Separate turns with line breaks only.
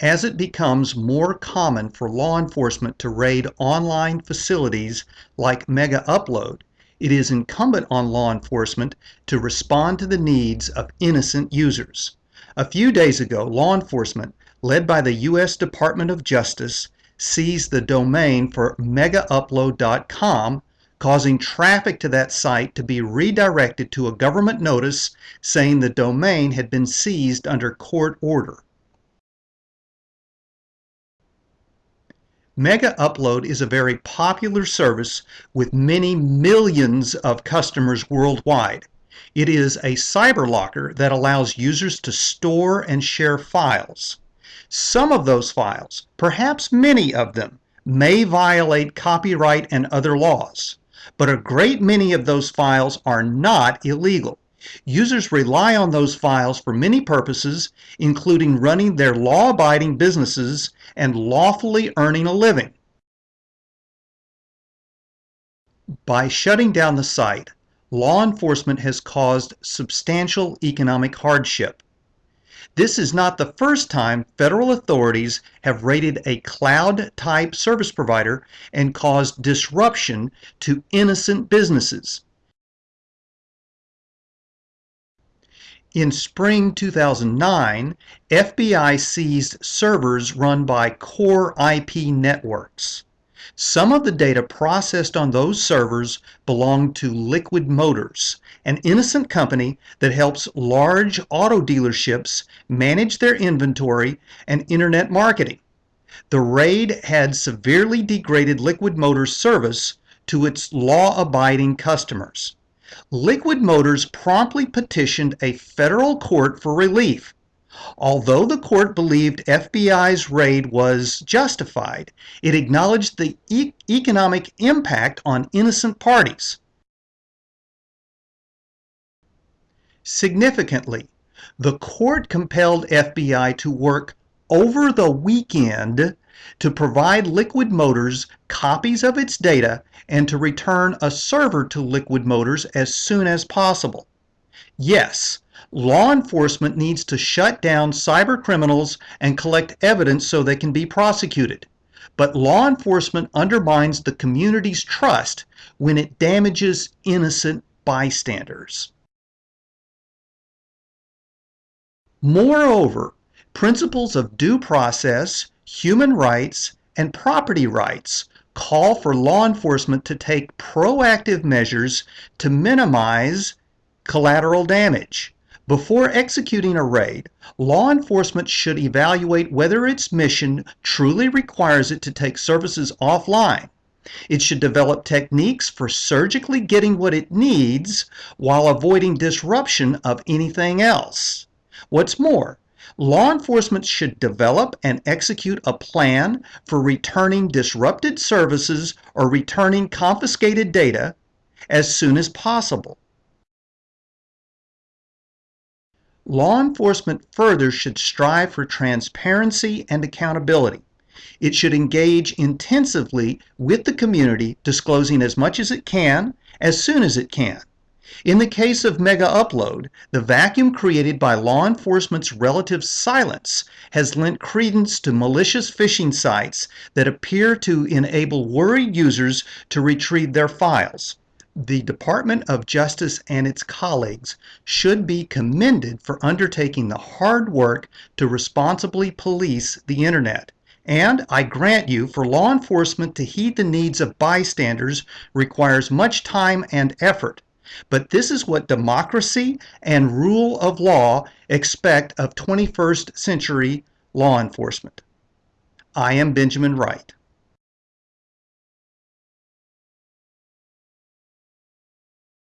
As it becomes more common for law enforcement to raid online facilities like Mega Upload, it is incumbent on law enforcement to respond to the needs of innocent users. A few days ago, law enforcement, led by the U.S. Department of Justice, seized the domain for megaupload.com, causing traffic to that site to be redirected to a government notice saying the domain had been seized under court order. Mega Upload is a very popular service with many millions of customers worldwide. It is a cyber locker that allows users to store and share files. Some of those files, perhaps many of them, may violate copyright and other laws, but a great many of those files are not illegal. Users rely on those files for many purposes, including running their law-abiding businesses and lawfully earning a living. By shutting down the site, law enforcement has caused substantial economic hardship. This is not the first time federal authorities have raided a cloud-type service provider and caused disruption to innocent businesses. In spring 2009, FBI seized servers run by Core IP Networks. Some of the data processed on those servers belonged to Liquid Motors, an innocent company that helps large auto dealerships manage their inventory and internet marketing. The raid had severely degraded Liquid Motors service to its law-abiding customers. Liquid Motors promptly petitioned a federal court for relief. Although the court believed FBI's raid was justified, it acknowledged the e economic impact on innocent parties. Significantly, the court compelled FBI to work over the weekend to provide Liquid Motors copies of its data and to return a server to Liquid Motors as soon as possible. Yes, law enforcement needs to shut down cyber criminals and collect evidence so they can be prosecuted. But law enforcement undermines the community's trust when it damages innocent bystanders. Moreover, principles of due process, human rights, and property rights call for law enforcement to take proactive measures to minimize collateral damage. Before executing a raid, law enforcement should evaluate whether its mission truly requires it to take services offline. It should develop techniques for surgically getting what it needs while avoiding disruption of anything else. What's more, law enforcement should develop and execute a plan for returning disrupted services or returning confiscated data as soon as possible. Law enforcement further should strive for transparency and accountability. It should engage intensively with the community, disclosing as much as it can, as soon as it can. In the case of Mega Upload, the vacuum created by law enforcement's relative silence has lent credence to malicious phishing sites that appear to enable worried users to retrieve their files. The Department of Justice and its colleagues should be commended for undertaking the hard work to responsibly police the Internet. And I grant you, for law enforcement to heed the needs of bystanders requires much time and effort. But this is what democracy and rule of law expect of 21st century law enforcement. I am Benjamin Wright.